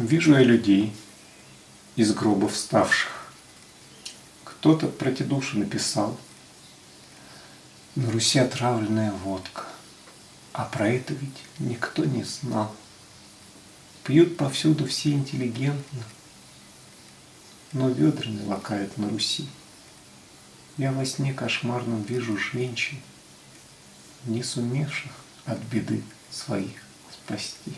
Вижу я людей из гроба вставших. Кто-то про те души написал. На Руси отравленная водка. А про это ведь никто не знал. Пьют повсюду все интеллигентно, Но ведра не лакают на Руси. Я во сне кошмарном вижу женщин, Не сумевших от беды своих спасти.